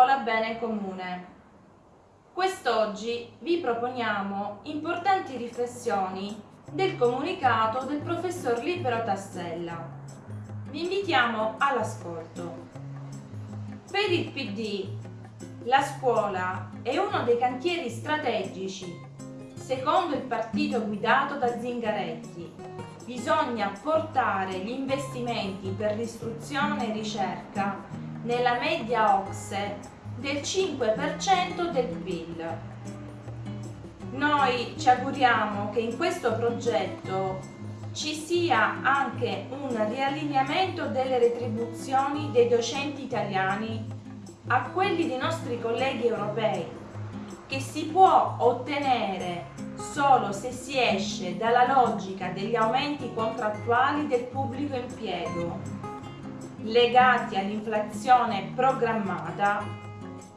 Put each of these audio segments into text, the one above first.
Bene Comune. Quest'oggi vi proponiamo importanti riflessioni del comunicato del professor Libero Tassella. Vi invitiamo all'ascolto. Per il PD la scuola è uno dei cantieri strategici, secondo il partito guidato da Zingaretti. Bisogna portare gli investimenti per l'istruzione e ricerca nella media OXE del 5% del PIL. Noi ci auguriamo che in questo progetto ci sia anche un riallineamento delle retribuzioni dei docenti italiani a quelli dei nostri colleghi europei, che si può ottenere solo se si esce dalla logica degli aumenti contrattuali del pubblico impiego, legati all'inflazione programmata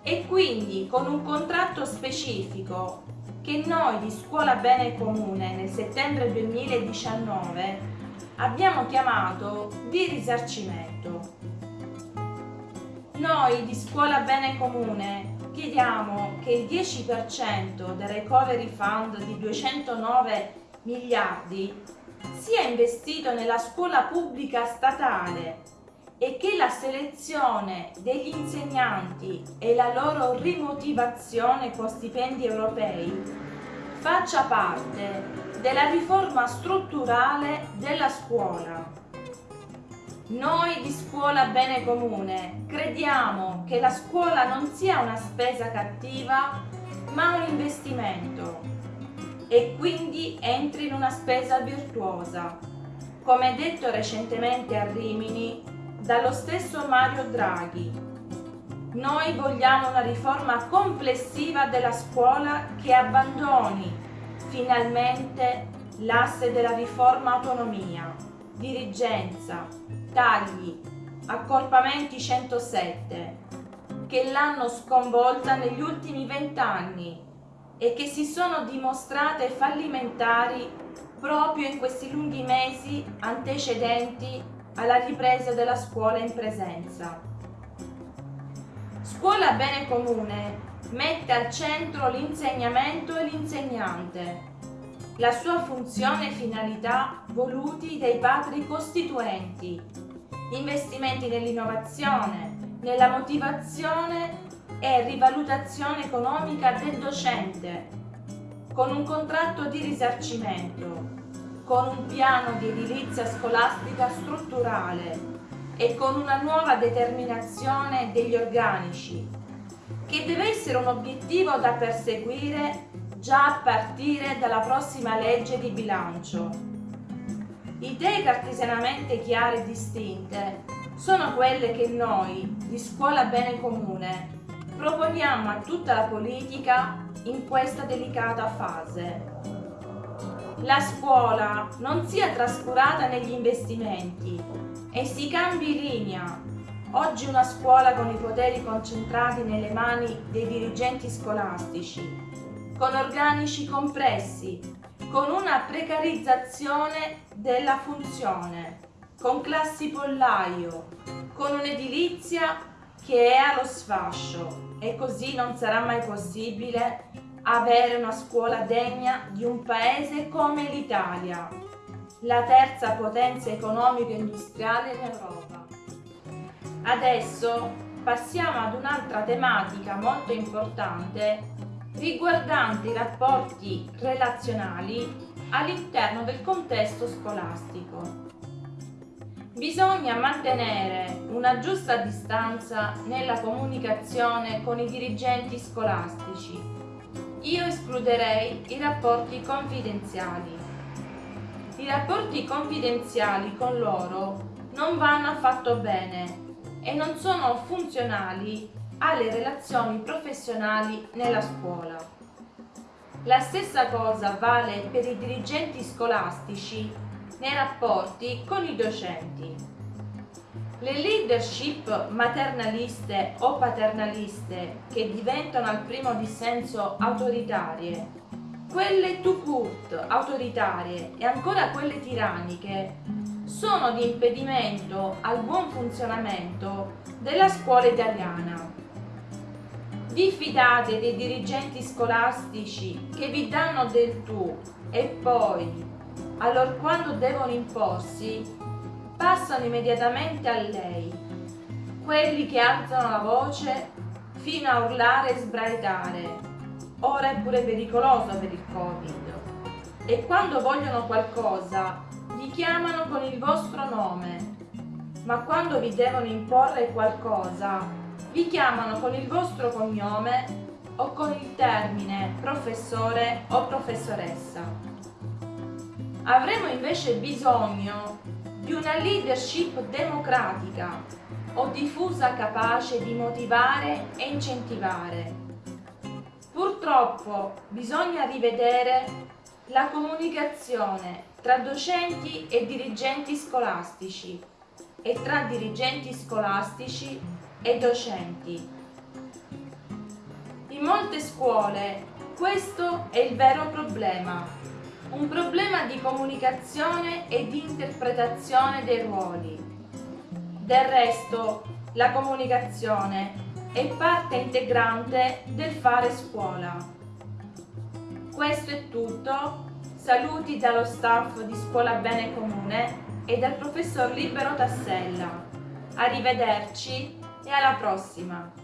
e quindi con un contratto specifico che noi di Scuola Bene Comune nel settembre 2019 abbiamo chiamato di risarcimento. Noi di Scuola Bene Comune chiediamo che il 10% del Recovery Fund di 209 miliardi sia investito nella scuola pubblica statale e che la selezione degli insegnanti e la loro rimotivazione con stipendi europei faccia parte della riforma strutturale della scuola. Noi di Scuola Bene Comune crediamo che la scuola non sia una spesa cattiva ma un investimento e quindi entri in una spesa virtuosa, come detto recentemente a Rimini dallo stesso Mario Draghi. Noi vogliamo una riforma complessiva della scuola che abbandoni finalmente l'asse della riforma autonomia, dirigenza, tagli, accorpamenti 107, che l'hanno sconvolta negli ultimi vent'anni e che si sono dimostrate fallimentari proprio in questi lunghi mesi antecedenti alla ripresa della scuola in presenza. Scuola Bene Comune mette al centro l'insegnamento e l'insegnante, la sua funzione e finalità voluti dai padri costituenti, investimenti nell'innovazione, nella motivazione e rivalutazione economica del docente, con un contratto di risarcimento, con un piano di edilizia scolastica strutturale e con una nuova determinazione degli organici, che deve essere un obiettivo da perseguire già a partire dalla prossima legge di bilancio. Idee cartesianamente chiare e distinte sono quelle che noi, di Scuola Bene Comune, proponiamo a tutta la politica in questa delicata fase. La scuola non sia trascurata negli investimenti e si cambi linea. Oggi una scuola con i poteri concentrati nelle mani dei dirigenti scolastici con organici compressi, con una precarizzazione della funzione, con classi pollaio, con un'edilizia che è allo sfascio e così non sarà mai possibile avere una scuola degna di un paese come l'Italia, la terza potenza economico-industriale in Europa. Adesso passiamo ad un'altra tematica molto importante riguardanti i rapporti relazionali all'interno del contesto scolastico. Bisogna mantenere una giusta distanza nella comunicazione con i dirigenti scolastici. Io escluderei i rapporti confidenziali. I rapporti confidenziali con loro non vanno affatto bene e non sono funzionali alle relazioni professionali nella scuola. La stessa cosa vale per i dirigenti scolastici nei rapporti con i docenti. Le leadership maternaliste o paternaliste che diventano al primo dissenso autoritarie, quelle to court autoritarie e ancora quelle tiranniche sono di impedimento al buon funzionamento della scuola italiana. Vi fidate dei dirigenti scolastici che vi danno del tu e poi, allorquando devono imporsi, passano immediatamente a lei. Quelli che alzano la voce fino a urlare e sbraitare. Ora è pure pericoloso per il Covid. E quando vogliono qualcosa, vi chiamano con il vostro nome. Ma quando vi devono imporre qualcosa, vi chiamano con il vostro cognome o con il termine professore o professoressa. Avremo invece bisogno di una leadership democratica o diffusa capace di motivare e incentivare. Purtroppo bisogna rivedere la comunicazione tra docenti e dirigenti scolastici e tra dirigenti scolastici e docenti. In molte scuole questo è il vero problema, un problema di comunicazione e di interpretazione dei ruoli. Del resto, la comunicazione è parte integrante del fare scuola. Questo è tutto, saluti dallo staff di Scuola Bene Comune e dal professor Libero Tassella. Arrivederci e alla prossima!